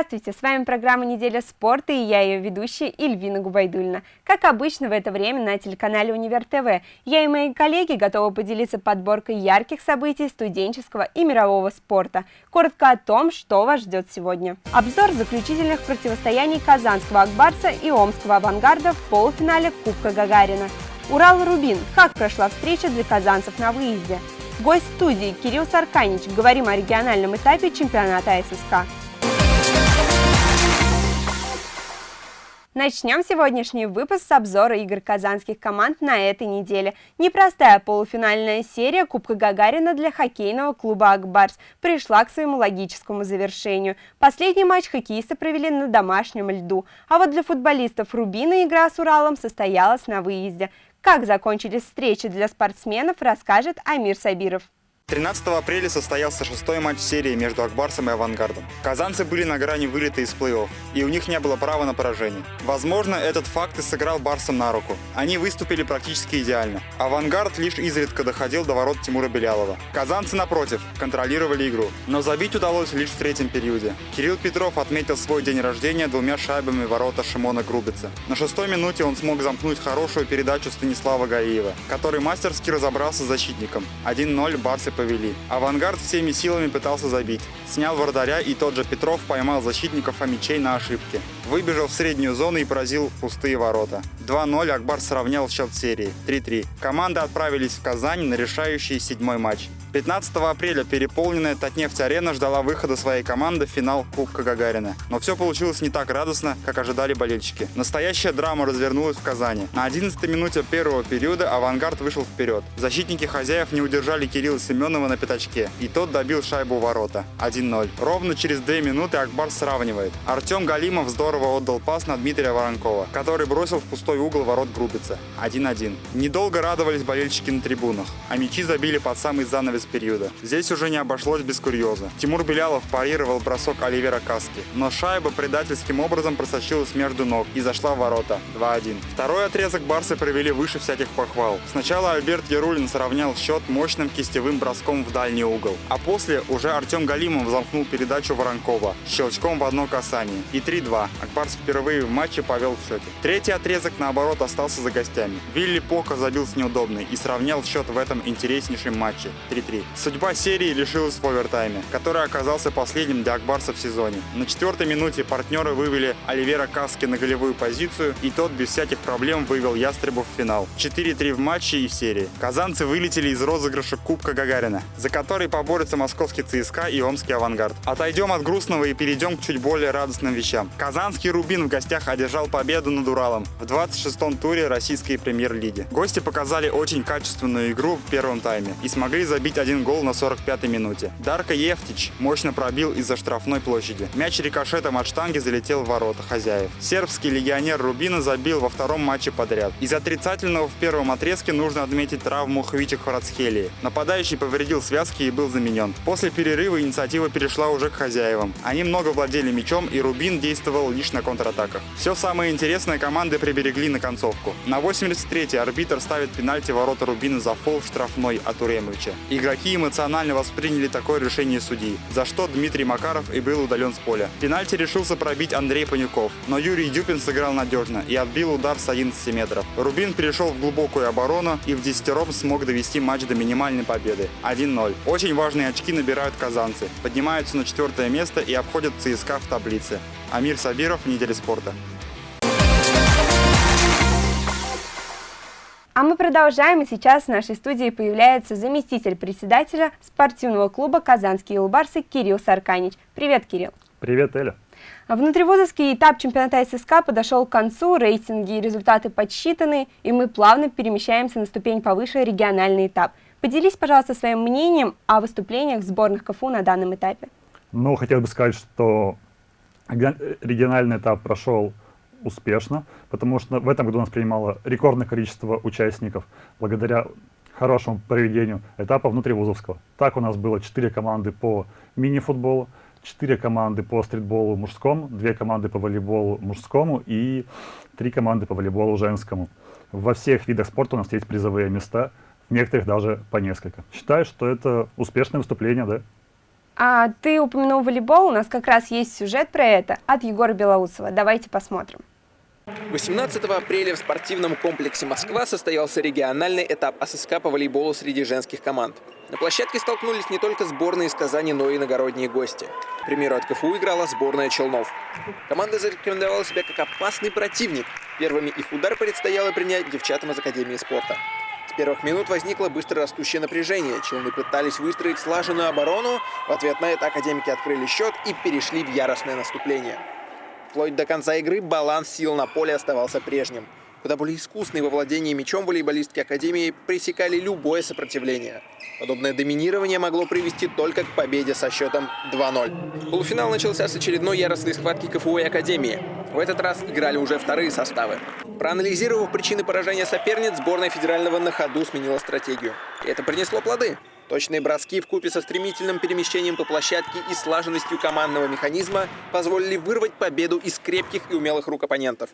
Здравствуйте, с вами программа «Неделя спорта» и я ее ведущая Ильвина Губайдульна. Как обычно в это время на телеканале «Универ ТВ» я и мои коллеги готовы поделиться подборкой ярких событий студенческого и мирового спорта. Коротко о том, что вас ждет сегодня. Обзор заключительных противостояний Казанского Акбарса и Омского Авангарда в полуфинале Кубка Гагарина. Урал-Рубин. Как прошла встреча для казанцев на выезде? Гость студии Кирилл Сарканич. Говорим о региональном этапе чемпионата ССК. Начнем сегодняшний выпуск с обзора игр казанских команд на этой неделе. Непростая полуфинальная серия Кубка Гагарина для хоккейного клуба «Акбарс» пришла к своему логическому завершению. Последний матч хоккеисты провели на домашнем льду, а вот для футболистов «Рубина» игра с Уралом состоялась на выезде. Как закончились встречи для спортсменов, расскажет Амир Сабиров. 13 апреля состоялся шестой матч серии между Акбарсом и Авангардом. Казанцы были на грани вылета из плей-офф, и у них не было права на поражение. Возможно, этот факт и сыграл Барсам на руку. Они выступили практически идеально. Авангард лишь изредка доходил до ворот Тимура Белялова. Казанцы, напротив, контролировали игру, но забить удалось лишь в третьем периоде. Кирилл Петров отметил свой день рождения двумя шайбами ворота Шимона Грубица. На шестой минуте он смог замкнуть хорошую передачу Станислава Гаиева, который мастерски разобрался с защитником. 1-0 Барсы повели. Авангард всеми силами пытался забить. Снял вратаря и тот же Петров поймал защитников Фомичей на ошибке. Выбежал в среднюю зону и поразил пустые ворота. 2-0 Акбар сравнял счет серии. 3-3. Команды отправились в Казань на решающий седьмой матч. 15 апреля переполненная Татнефть-арена ждала выхода своей команды в финал Кубка Гагарина. Но все получилось не так радостно, как ожидали болельщики. Настоящая драма развернулась в Казани. На 11 минуте первого периода «Авангард» вышел вперед. Защитники хозяев не удержали Кирилла Семенова на пятачке, и тот добил шайбу у ворота. 1-0. Ровно через 2 минуты Акбар сравнивает. Артем Галимов здорово отдал пас на Дмитрия Воронкова, который бросил в пустой угол ворот Грубица. 1-1. Недолго радовались болельщики на трибунах, а мячи забили под самый занавес периода. Здесь уже не обошлось без курьеза. Тимур Белялов парировал бросок Оливера Каски, но шайба предательским образом просочилась между ног и зашла в ворота 2-1. Второй отрезок барсы провели выше всяких похвал. Сначала Альберт Ярулин сравнял счет мощным кистевым броском в дальний угол, а после уже Артем Галимов замкнул передачу Воронкова щелчком в одно касание. И 3-2. Акбарс впервые в матче повел в счете. Третий отрезок, наоборот, остался за гостями. Вилли Пока забил с неудобной и сравнял счет в этом интереснейшем матче 3-3. 3. Судьба серии лишилась в овертайме, который оказался последним для Акбарса в сезоне. На четвертой минуте партнеры вывели Оливера Каски на голевую позицию, и тот без всяких проблем вывел Ястребов в финал. 4-3 в матче и в серии. Казанцы вылетели из розыгрыша Кубка Гагарина, за который поборются московский ЦСКА и Омский Авангард. Отойдем от грустного и перейдем к чуть более радостным вещам. Казанский Рубин в гостях одержал победу над Уралом в 26-м туре российской премьер-лиги. Гости показали очень качественную игру в первом тайме и смогли забить один гол на 45-й минуте. Дарко Ефтич мощно пробил из-за штрафной площади. Мяч рикошетом от штанги залетел в ворота хозяев. Сербский легионер Рубина забил во втором матче подряд. Из отрицательного в первом отрезке нужно отметить травму Хвича Хварацхелии. Нападающий повредил связки и был заменен. После перерыва инициатива перешла уже к хозяевам. Они много владели мячом и Рубин действовал лишь на контратаках. Все самое интересное команды приберегли на концовку. На 83-й арбитр ставит пенальти ворота Рубина за фол штрафной от Уремовича. Игроки эмоционально восприняли такое решение судьи, за что Дмитрий Макаров и был удален с поля. Пенальти решился пробить Андрей Панюков, но Юрий Дюпин сыграл надежно и отбил удар с 11 метров. Рубин перешел в глубокую оборону и в десятером смог довести матч до минимальной победы 1-0. Очень важные очки набирают казанцы, поднимаются на четвертое место и обходят ЦСКА в таблице. Амир Сабиров, Неделя спорта. А мы продолжаем, и сейчас в нашей студии появляется заместитель председателя спортивного клуба «Казанские улбарсы» Кирилл Сарканич. Привет, Кирилл. Привет, Эля. Внутривузовский этап чемпионата ССК подошел к концу, рейтинги и результаты подсчитаны, и мы плавно перемещаемся на ступень повыше региональный этап. Поделись, пожалуйста, своим мнением о выступлениях сборных КФУ на данном этапе. Ну, хотел бы сказать, что региональный этап прошел успешно, потому что в этом году у нас принимало рекордное количество участников благодаря хорошему проведению этапа внутривузовского. Так у нас было 4 команды по мини-футболу, 4 команды по стритболу мужскому, 2 команды по волейболу мужскому и 3 команды по волейболу женскому. Во всех видах спорта у нас есть призовые места, в некоторых даже по несколько. Считаю, что это успешное выступление, да? А ты упомянул волейбол, у нас как раз есть сюжет про это от Егора Белоусова. Давайте посмотрим. 18 апреля в спортивном комплексе «Москва» состоялся региональный этап АССК по волейболу среди женских команд. На площадке столкнулись не только сборные из Казани, но и иногородние гости. К примеру, от КФУ играла сборная Челнов. Команда зарекомендовала себя как опасный противник. Первыми их удар предстояло принять девчатам из Академии спорта. С первых минут возникло быстро растущее напряжение. Челны пытались выстроить слаженную оборону. В ответ на это академики открыли счет и перешли в яростное наступление. Вплоть до конца игры баланс сил на поле оставался прежним. Куда более искусные во владении мячом волейболистки Академии пресекали любое сопротивление. Подобное доминирование могло привести только к победе со счетом 2-0. Полуфинал начался с очередной яростной схватки КФУ и Академии. В этот раз играли уже вторые составы. Проанализировав причины поражения соперниц, сборная федерального на ходу сменила стратегию. И это принесло плоды. Точные броски в купе со стремительным перемещением по площадке и слаженностью командного механизма позволили вырвать победу из крепких и умелых рук оппонентов.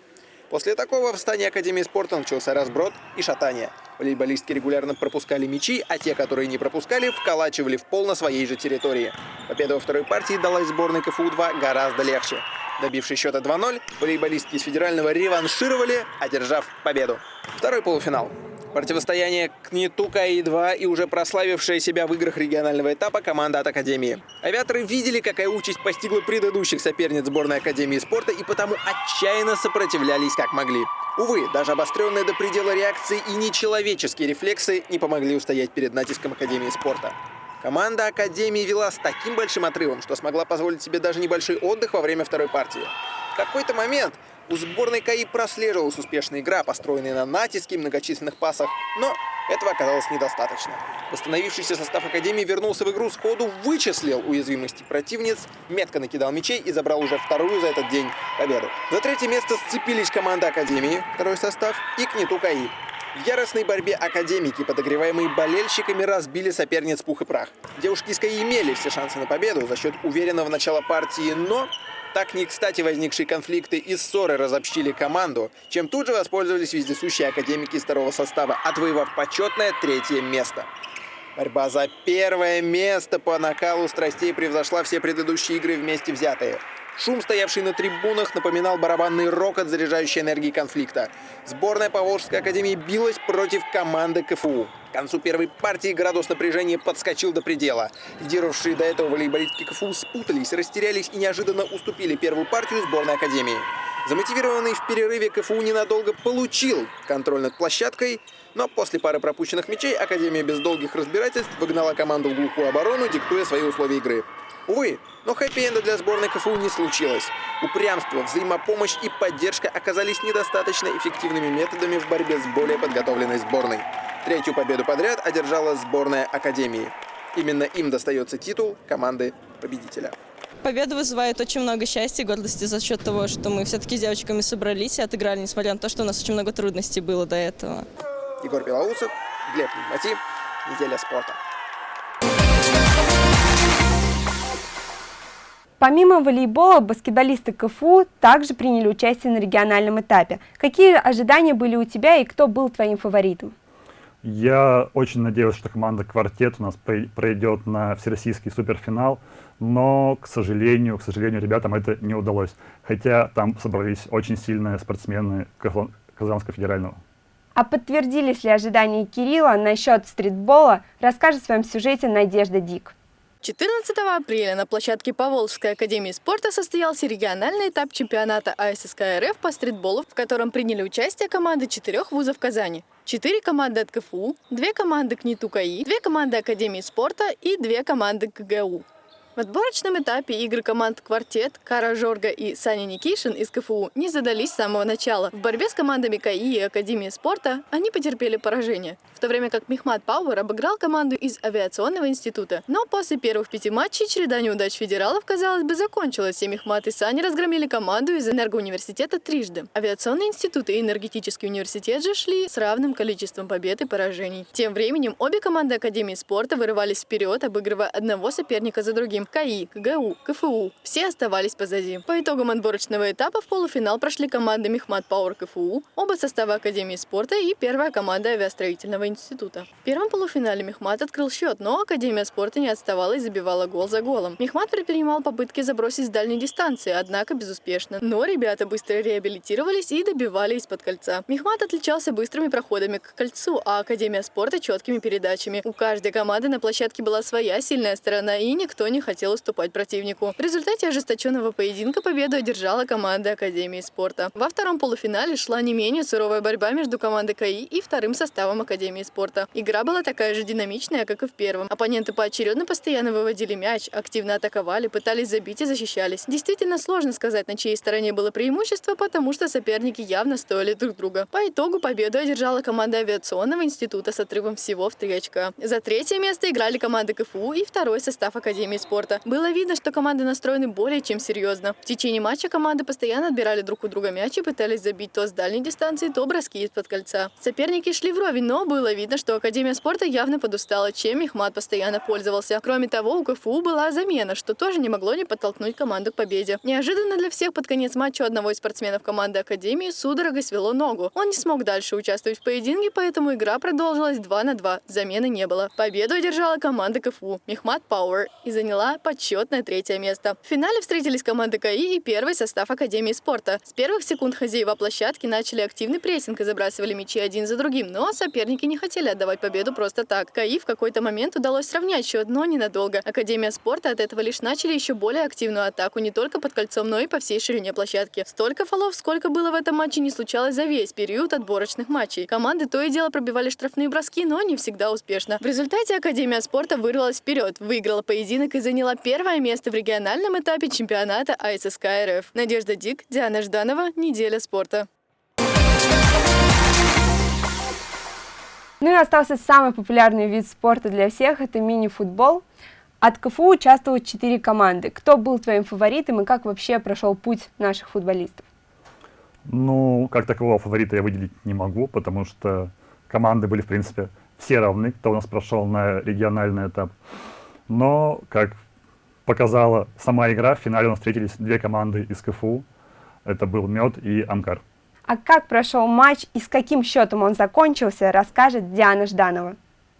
После такого в стане Академии спорта начался разброд и шатание. Волейболистки регулярно пропускали мячи, а те, которые не пропускали, вколачивали в пол на своей же территории. Победа во второй партии далась сборной КФУ-2 гораздо легче. Добившись счета 2-0, волейболистки из федерального реваншировали, одержав победу. Второй полуфинал. Противостояние КНИТУ КАИ-2 и уже прославившая себя в играх регионального этапа команда от Академии. Авиаторы видели, какая участь постигла предыдущих соперниц сборной Академии спорта и потому отчаянно сопротивлялись как могли. Увы, даже обостренные до предела реакции и нечеловеческие рефлексы не помогли устоять перед натиском Академии спорта. Команда Академии вела с таким большим отрывом, что смогла позволить себе даже небольшой отдых во время второй партии. В какой-то момент у сборной КАИ прослеживалась успешная игра, построенная на натиске и многочисленных пасах, но этого оказалось недостаточно. Восстановившийся состав Академии вернулся в игру сходу, вычислил уязвимости противниц, метко накидал мячей и забрал уже вторую за этот день победу. За третье место сцепились команда Академии, второй состав, и КНИТУ КАИ. В яростной борьбе академики, подогреваемые болельщиками, разбили соперниц пух и прах. Девушки из КАИ имели все шансы на победу за счет уверенного начала партии, но так не кстати возникшие конфликты и ссоры разобщили команду, чем тут же воспользовались вездесущие академики из второго состава, отвоевав почетное третье место. Борьба за первое место по накалу страстей превзошла все предыдущие игры вместе взятые. Шум, стоявший на трибунах, напоминал барабанный рокот, заряжающий энергии конфликта. Сборная Поволжской академии билась против команды КФУ. Концу первой партии градус напряжения подскочил до предела. Лидировавшие до этого волейболистки КФУ спутались, растерялись и неожиданно уступили первую партию сборной академии. Замотивированный в перерыве КФУ ненадолго получил контроль над площадкой, но после пары пропущенных мячей Академия без долгих разбирательств выгнала команду в глухую оборону, диктуя свои условия игры. Увы, но хэппи-энда для сборной КФУ не случилось. Упрямство, взаимопомощь и поддержка оказались недостаточно эффективными методами в борьбе с более подготовленной сборной. Третью победу подряд одержала сборная Академии. Именно им достается титул команды победителя. Победа вызывает очень много счастья и гордости за счет того, что мы все-таки с девочками собрались и отыграли, несмотря на то, что у нас очень много трудностей было до этого. Егор Белоусов, Глеб Нигмати, Неделя спорта. Помимо волейбола, баскетболисты КФУ также приняли участие на региональном этапе. Какие ожидания были у тебя и кто был твоим фаворитом? Я очень надеялся, что команда «Квартет» у нас пройдет на всероссийский суперфинал, но, к сожалению, к сожалению, ребятам это не удалось. Хотя там собрались очень сильные спортсмены Казанского федерального. А подтвердились ли ожидания Кирилла насчет стритбола, расскажет в своем сюжете Надежда Дик. 14 апреля на площадке Поволжской академии спорта состоялся региональный этап чемпионата АССК РФ по стритболу, в котором приняли участие команды четырех вузов Казани. Четыре команды от КФУ, две команды КНИТУ КАИ, две команды Академии спорта и две команды КГУ. В отборочном этапе игры команд «Квартет», Кара Жорга и Саня Никишин из КФУ не задались с самого начала. В борьбе с командами КАИ и Академии спорта они потерпели поражение, в то время как Мехмат Пауэр обыграл команду из авиационного института. Но после первых пяти матчей череда неудач федералов, казалось бы, закончилась, и Мехмат и Саня разгромили команду из энергоуниверситета трижды. Авиационный институт и энергетический университет же шли с равным количеством побед и поражений. Тем временем обе команды Академии спорта вырывались вперед, обыгрывая одного соперника за другим. КАИ, КГУ, КФУ. Все оставались позади. По итогам отборочного этапа в полуфинал прошли команды Мехмат Пауэр КФУ, оба состава Академии спорта и первая команда авиастроительного института. В первом полуфинале Мехмат открыл счет, но Академия спорта не отставала и забивала гол за голом. Мехмат предпринимал попытки забросить с дальней дистанции, однако безуспешно. Но ребята быстро реабилитировались и добивали из-под кольца. Мехмат отличался быстрыми проходами к кольцу, а Академия спорта четкими передачами. У каждой команды на площадке была своя сильная сторона, и никто не хотел уступать противнику. В результате ожесточенного поединка победу одержала команда Академии спорта. Во втором полуфинале шла не менее суровая борьба между командой КАИ и вторым составом Академии спорта. Игра была такая же динамичная, как и в первом. Оппоненты поочередно постоянно выводили мяч, активно атаковали, пытались забить и защищались. Действительно сложно сказать, на чьей стороне было преимущество, потому что соперники явно стоили друг друга. По итогу победу одержала команда авиационного института с отрывом всего в три очка. За третье место играли команды КФУ и второй состав Академии спорта. Было видно, что команды настроены более чем серьезно. В течение матча команды постоянно отбирали друг у друга мяч и пытались забить то с дальней дистанции, то броски из-под кольца. Соперники шли вровень, но было видно, что Академия спорта явно подустала, чем Мехмат постоянно пользовался. Кроме того, у КФУ была замена, что тоже не могло не подтолкнуть команду к победе. Неожиданно для всех под конец матча одного из спортсменов команды Академии судорога свело ногу. Он не смог дальше участвовать в поединке, поэтому игра продолжилась 2 на 2. Замены не было. Победу одержала команда КФУ Мехмат Пауэр и заняла почетное третье место. В финале встретились команды КАИ и первый состав Академии спорта. С первых секунд хозяева площадки начали активный прессинг и забрасывали мячи один за другим, но соперники не хотели отдавать победу просто так. КАИ в какой-то момент удалось сравнять счет, но ненадолго. Академия спорта от этого лишь начали еще более активную атаку не только под кольцом, но и по всей ширине площадки. Столько фолов, сколько было в этом матче, не случалось за весь период отборочных матчей. Команды то и дело пробивали штрафные броски, но не всегда успешно. В результате Академия спорта вырвалась вперед, выиграла поединок и заняла первое место в региональном этапе чемпионата АССК РФ. Надежда Дик, Диана Жданова, Неделя спорта. Ну и остался самый популярный вид спорта для всех – это мини-футбол. От КФУ участвуют четыре команды. Кто был твоим фаворитом и как вообще прошел путь наших футболистов? Ну, как такового фаворита я выделить не могу, потому что команды были, в принципе, все равны, кто у нас прошел на региональный этап. Но, как показала сама игра, в финале у нас встретились две команды из КФУ. Это был Мед и Амкар. А как прошел матч и с каким счетом он закончился, расскажет Диана Жданова.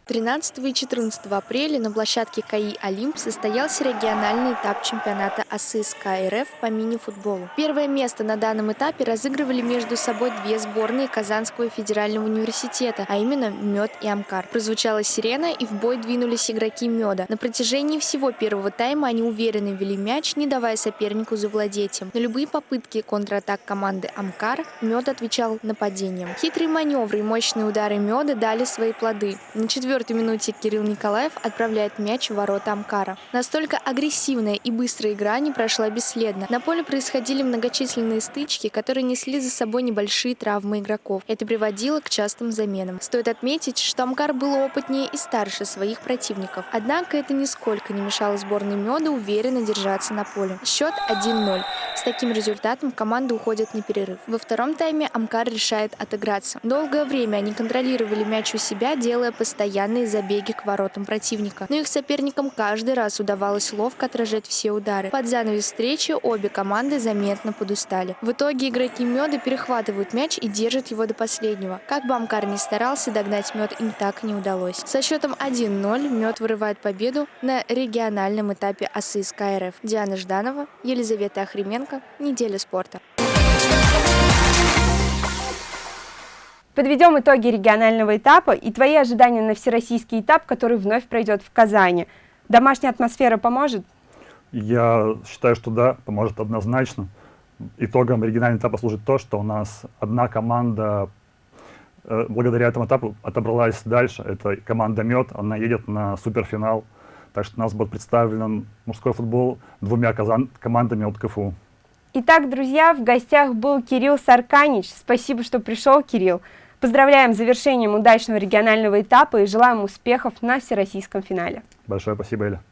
13 и 14 апреля на площадке КАИ «Олимп» состоялся региональный этап чемпионата АССК РФ по мини-футболу. Первое место на данном этапе разыгрывали между собой две сборные Казанского федерального университета, а именно «Мед» и «Амкар». Прозвучала сирена, и в бой двинулись игроки «Меда». На протяжении всего первого тайма они уверенно вели мяч, не давая сопернику завладеть им. На любые попытки контратак команды «Амкар» «Мед» отвечал нападением. Хитрые маневры и мощные удары «Меда» дали свои плоды. На четвертой четвертой минуте Кирилл Николаев отправляет мяч в ворота Амкара. Настолько агрессивная и быстрая игра не прошла бесследно. На поле происходили многочисленные стычки, которые несли за собой небольшие травмы игроков. Это приводило к частым заменам. Стоит отметить, что Амкар был опытнее и старше своих противников. Однако это нисколько не мешало сборной Меда уверенно держаться на поле. Счет 1-0. С таким результатом команда уходит на перерыв. Во втором тайме Амкар решает отыграться. Долгое время они контролировали мяч у себя, делая постоянно постоянные забеги к воротам противника. Но их соперникам каждый раз удавалось ловко отражать все удары. Под занавес встречи обе команды заметно подустали. В итоге игроки Меда перехватывают мяч и держат его до последнего. Как бы Амкар ни старался, догнать Мед им так не удалось. Со счетом 1-0 Мед вырывает победу на региональном этапе АССК РФ. Диана Жданова, Елизавета Охременко, Неделя спорта. Подведем итоги регионального этапа и твои ожидания на всероссийский этап, который вновь пройдет в Казани. Домашняя атмосфера поможет? Я считаю, что да, поможет однозначно. Итогом регионального этапа служит то, что у нас одна команда э, благодаря этому этапу отобралась дальше. Это команда «Мед», она едет на суперфинал. Так что у нас будет представлен мужской футбол двумя казан командами от КФУ. Итак, друзья, в гостях был Кирилл Сарканич. Спасибо, что пришел, Кирилл. Поздравляем с завершением удачного регионального этапа и желаем успехов на всероссийском финале. Большое спасибо, Эля.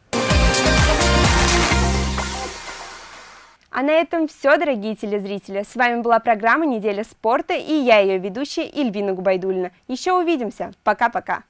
А на этом все, дорогие телезрители. С вами была программа «Неделя спорта» и я, ее ведущая Ильвина Губайдульна. Еще увидимся. Пока-пока.